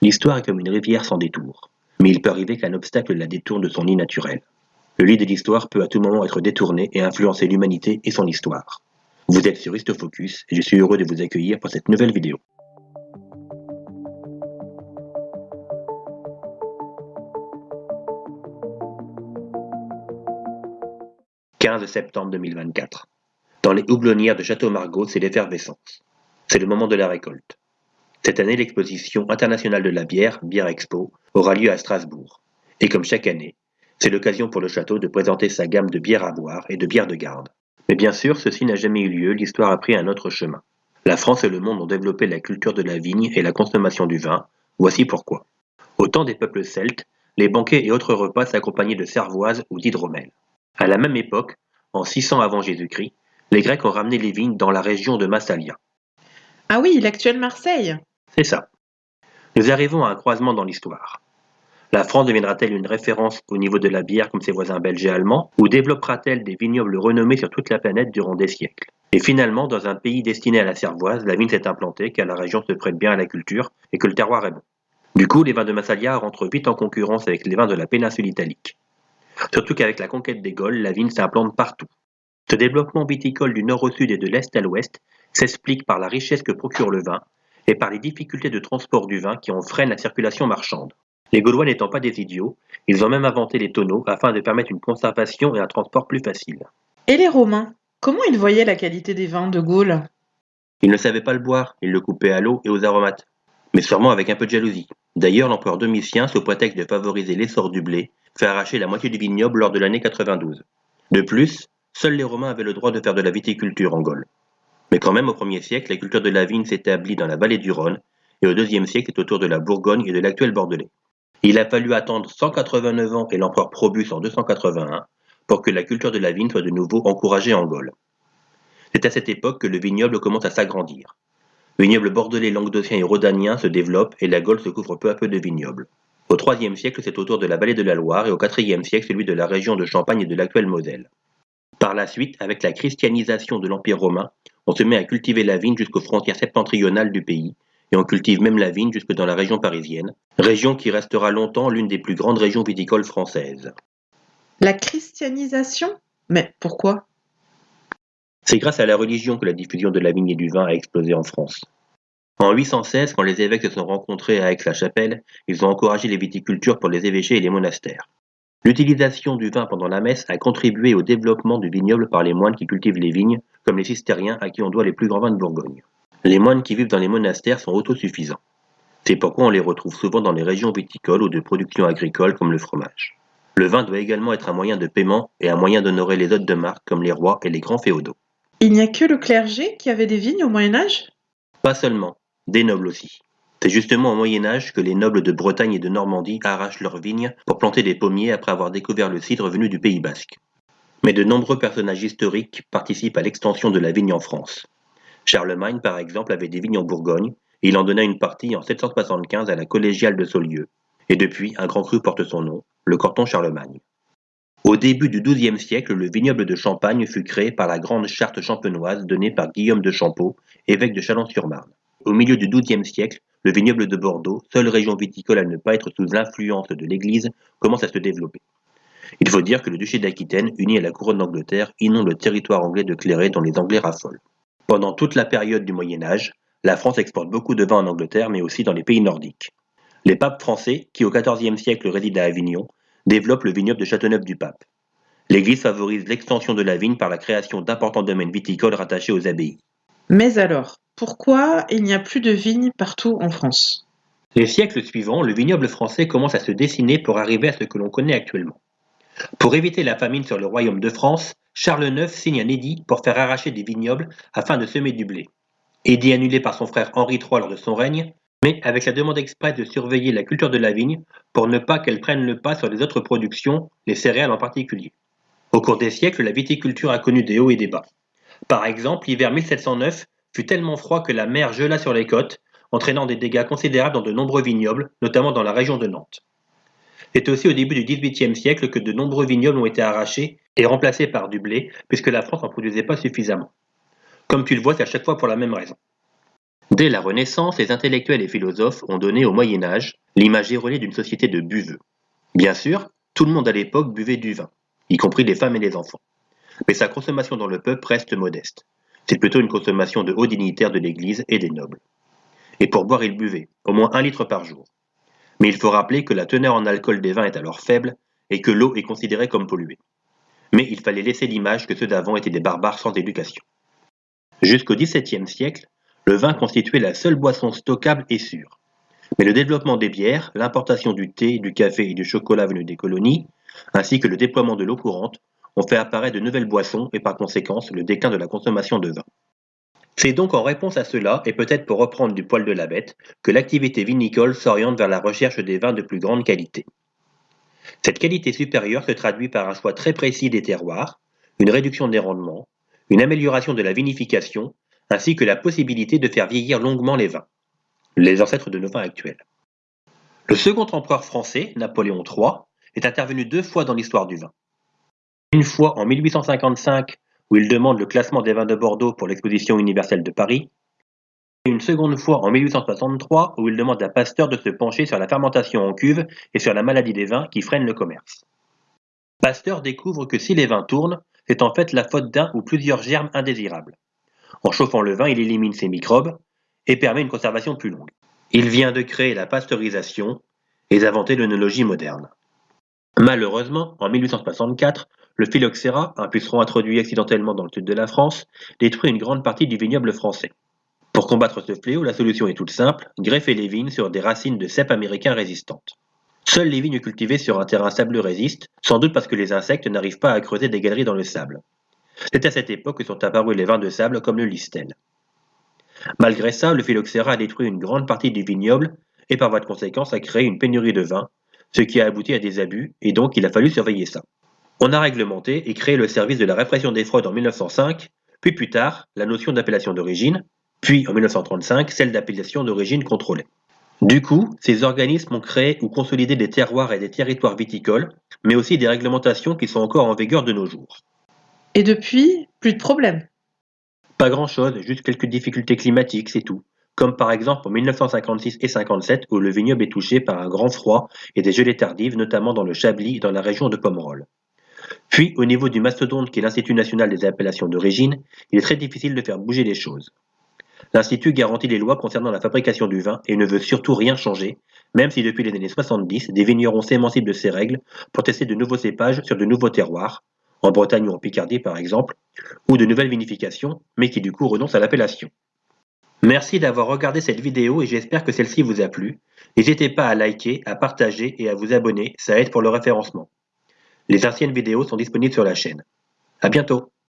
L'histoire est comme une rivière sans détour, mais il peut arriver qu'un obstacle la détourne de son lit naturel. Le lit de l'histoire peut à tout moment être détourné et influencer l'humanité et son histoire. Vous êtes sur Histofocus et je suis heureux de vous accueillir pour cette nouvelle vidéo. 15 septembre 2024. Dans les houblonnières de Château-Margaux, c'est l'effervescence. C'est le moment de la récolte. Cette année, l'exposition internationale de la bière, Bière Expo, aura lieu à Strasbourg. Et comme chaque année, c'est l'occasion pour le château de présenter sa gamme de bières à boire et de bières de garde. Mais bien sûr, ceci n'a jamais eu lieu, l'histoire a pris un autre chemin. La France et le monde ont développé la culture de la vigne et la consommation du vin, voici pourquoi. Au temps des peuples celtes, les banquets et autres repas s'accompagnaient de cervoise ou d'hydromel. À la même époque, en 600 avant Jésus-Christ, les Grecs ont ramené les vignes dans la région de Massalia. Ah oui, l'actuelle Marseille. C'est ça. Nous arrivons à un croisement dans l'histoire. La France deviendra-t-elle une référence au niveau de la bière comme ses voisins belges et allemands, ou développera-t-elle des vignobles renommés sur toute la planète durant des siècles? Et finalement, dans un pays destiné à la cervoise, la vigne s'est implantée car la région se prête bien à la culture et que le terroir est bon. Du coup, les vins de Massalia rentrent vite en concurrence avec les vins de la péninsule italique. Surtout qu'avec la conquête des Gaules, la vigne s'implante partout. Ce développement viticole du nord au sud et de l'est à l'ouest s'explique par la richesse que procure le vin et par les difficultés de transport du vin qui en freinent la circulation marchande. Les Gaulois n'étant pas des idiots, ils ont même inventé les tonneaux afin de permettre une conservation et un transport plus facile. Et les Romains Comment ils voyaient la qualité des vins de Gaule Ils ne savaient pas le boire, ils le coupaient à l'eau et aux aromates. Mais sûrement avec un peu de jalousie. D'ailleurs, l'empereur Domitien, sous prétexte de favoriser l'essor du blé, fait arracher la moitié du vignoble lors de l'année 92. De plus, seuls les Romains avaient le droit de faire de la viticulture en Gaule. Mais quand même, au 1er siècle, la culture de la vigne s'établit dans la vallée du Rhône, et au 2e siècle, c'est autour de la Bourgogne et de l'actuel Bordelais. Il a fallu attendre 189 ans et l'empereur Probus en 281 pour que la culture de la vigne soit de nouveau encouragée en Gaule. C'est à cette époque que le vignoble commence à s'agrandir. Le vignoble bordelais, languedocien et rhodanien se développe et la Gaule se couvre peu à peu de vignobles. Au IIIe siècle, c'est autour de la vallée de la Loire et au IVe siècle, celui de la région de Champagne et de l'actuelle Moselle. Par la suite, avec la christianisation de l'Empire romain, on se met à cultiver la vigne jusqu'aux frontières septentrionales du pays, et on cultive même la vigne jusque dans la région parisienne, région qui restera longtemps l'une des plus grandes régions viticoles françaises. La christianisation? Mais pourquoi? C'est grâce à la religion que la diffusion de la vigne et du vin a explosé en France. En 816, quand les évêques se sont rencontrés à Aix-la-Chapelle, ils ont encouragé les viticultures pour les évêchés et les monastères. L'utilisation du vin pendant la messe a contribué au développement du vignoble par les moines qui cultivent les vignes, comme les cistériens à qui on doit les plus grands vins de Bourgogne. Les moines qui vivent dans les monastères sont autosuffisants. C'est pourquoi on les retrouve souvent dans les régions viticoles ou de production agricole comme le fromage. Le vin doit également être un moyen de paiement et un moyen d'honorer les hôtes de marque comme les rois et les grands féodaux. Il n'y a que le clergé qui avait des vignes au Moyen Âge? Pas seulement des nobles aussi. C'est justement au Moyen Âge que les nobles de Bretagne et de Normandie arrachent leurs vignes pour planter des pommiers après avoir découvert le cidre venu du Pays basque. Mais de nombreux personnages historiques participent à l'extension de la vigne en France. Charlemagne, par exemple, avait des vignes en Bourgogne, il en donna une partie en 775 à la collégiale de Saulieu. Et depuis, un grand cru porte son nom, le Corton Charlemagne. Au début du XIIe siècle, le vignoble de Champagne fut créé par la grande charte champenoise donnée par Guillaume de Champeau, évêque de Chalon-sur-Marne. Au milieu du XIIe siècle, le vignoble de Bordeaux, seule région viticole à ne pas être sous l'influence de l'Église, commence à se développer. Il faut dire que le duché d'Aquitaine, uni à la couronne d'Angleterre, inonde le territoire anglais de clairé dont les Anglais raffolent. Pendant toute la période du Moyen Âge, la France exporte beaucoup de vin en Angleterre, mais aussi dans les pays nordiques. Les papes français, qui au XIVe siècle résident à Avignon, développent le vignoble de Châteauneuf-du-Pape. L'Église favorise l'extension de la vigne par la création d'importants domaines viticoles rattachés aux abbayes. Mais alors, pourquoi il n'y a plus de vignes partout en France? Les siècles suivants, le vignoble français commence à se dessiner pour arriver à ce que l'on connaît actuellement. Pour éviter la famine sur le royaume de France, Charles IX signe un édit pour faire arracher des vignobles afin de semer du blé. Édit annulé par son frère Henri III lors de son règne, mais avec la demande expresse de surveiller la culture de la vigne pour ne pas qu'elle prenne le pas sur les autres productions, les céréales en particulier. Au cours des siècles, la viticulture a connu des hauts et des bas. Par exemple, l'hiver 1709 fut tellement froid que la mer gela sur les côtes, entraînant des dégâts considérables dans de nombreux vignobles, notamment dans la région de Nantes. C'est aussi au début du XVIIIe siècle que de nombreux vignobles ont été arrachés et remplacés par du blé, puisque la France n'en produisait pas suffisamment. Comme tu le vois, c'est à chaque fois pour la même raison. Dès la Renaissance, les intellectuels et philosophes ont donné au Moyen Âge l'image erronée d'une société de buveux. Bien sûr, tout le monde à l'époque buvait du vin, y compris les femmes et les enfants. Mais sa consommation dans le peuple reste modeste. C'est plutôt une consommation de hauts dignitaires de l'Église et des nobles. Et pour boire, ils buvaient, au moins un litre par jour. Mais il faut rappeler que la teneur en alcool des vins est alors faible et que l'eau est considérée comme polluée. Mais il fallait laisser l'image que ceux d'avant étaient des barbares sans éducation. Jusqu'au XVIIe siècle, le vin constituait la seule boisson stockable et sûre. Mais le développement des bières, l'importation du thé, du café et du chocolat venus des colonies, ainsi que le déploiement de l'eau courante, ont fait apparaître de nouvelles boissons et par conséquent le déclin de la consommation de vin. C'est donc en réponse à cela, et peut-être pour reprendre du poil de la bête, que l'activité vinicole s'oriente vers la recherche des vins de plus grande qualité. Cette qualité supérieure se traduit par un choix très précis des terroirs, une réduction des rendements, une amélioration de la vinification ainsi que la possibilité de faire vieillir longuement les vins, les ancêtres de nos vins actuels. Le second empereur français, Napoléon III, est intervenu deux fois dans l'histoire du vin. Une fois en 1855, où il demande le classement des vins de Bordeaux pour l'exposition universelle de Paris, et une seconde fois en 1863, où il demande à Pasteur de se pencher sur la fermentation en cuve et sur la maladie des vins qui freine le commerce. Pasteur découvre que si les vins tournent, c'est en fait la faute d'un ou plusieurs germes indésirables. En chauffant le vin, il élimine ces microbes et permet une conservation plus longue. Il vient de créer la pasteurisation et d'inventer l'œnologie moderne. Malheureusement, en 1864, le phylloxéra, un puceron introduit accidentellement dans le sud de la France, détruit une grande partie du vignoble français. Pour combattre ce fléau, la solution est toute simple, greffer les vignes sur des racines de cèpes américains résistantes. Seules les vignes cultivées sur un terrain sableux résistent, sans doute parce que les insectes n'arrivent pas à creuser des galeries dans le sable. C'est à cette époque que sont apparus les vins de sable comme le listel. Malgré ça, le phylloxéra a détruit une grande partie du vignoble et par voie de conséquence a créé une pénurie de vin, ce qui a abouti à des abus et donc il a fallu surveiller ça. On a réglementé et créé le service de la répression des fraudes en 1905, puis plus tard la notion d'appellation d'origine, puis en 1935 celle d'appellation d'origine contrôlée. Du coup, ces organismes ont créé ou consolidé des terroirs et des territoires viticoles, mais aussi des réglementations qui sont encore en vigueur de nos jours. Et depuis, plus de problème. Pas grand-chose, juste quelques difficultés climatiques, c'est tout. Comme par exemple en 1956 et 57 où le vignoble est touché par un grand froid et des gelées tardives, notamment dans le Chablis et dans la région de Pomerol. Puis, au niveau du mastodonte qui est l'Institut national des appellations d'origine, il est très difficile de faire bouger les choses. L'Institut garantit les lois concernant la fabrication du vin et ne veut surtout rien changer, même si depuis les années 70, des vignerons s'émancipent de ces règles pour tester de nouveaux cépages sur de nouveaux terroirs, en Bretagne ou en Picardie par exemple, ou de nouvelles vinifications, mais qui du coup renoncent à l'appellation. Merci d'avoir regardé cette vidéo et j'espère que celle-ci vous a plu. N'hésitez pas à liker, à partager et à vous abonner, ça aide pour le référencement. Les anciennes vidéos sont disponibles sur la chaîne. À bientôt